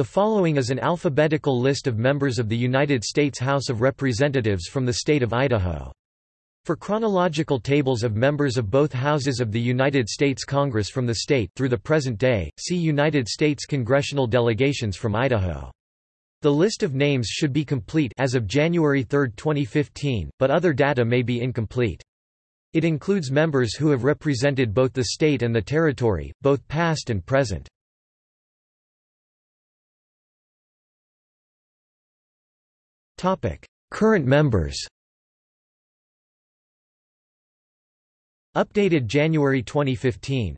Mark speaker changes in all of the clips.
Speaker 1: The following is an alphabetical list of members of the United States House of Representatives from the state of Idaho. For chronological tables of members of both houses of the United States Congress from the state through the present day, see United States congressional delegations from Idaho. The list of names should be complete as of January 3, 2015, but other data may be incomplete. It includes members who have represented both the state and the territory, both past and present. Current members Updated January 2015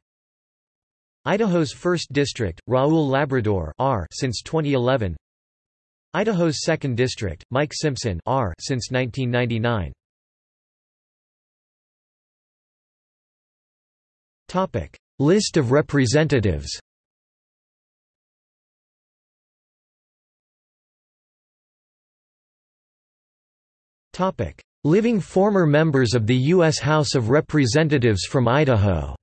Speaker 1: Idaho's 1st District, Raul Labrador R since 2011 Idaho's 2nd District, Mike Simpson R since 1999 Topic: List of representatives. Living former members of the U.S. House of Representatives from Idaho.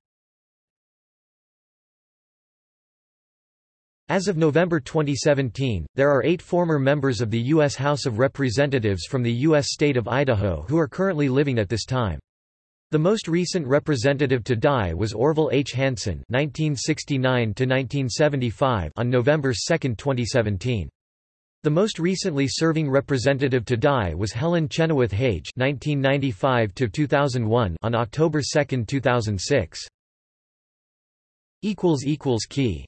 Speaker 1: As of November 2017, there are eight former members of the U.S. House of Representatives from the U.S. state of Idaho who are currently living at this time. The most recent representative to die was Orval H. Hansen (1969–1975) on November 2, 2017. The most recently serving representative to die was Helen Chenoweth Hage (1995–2001) on October 2, 2006. Equals equals key.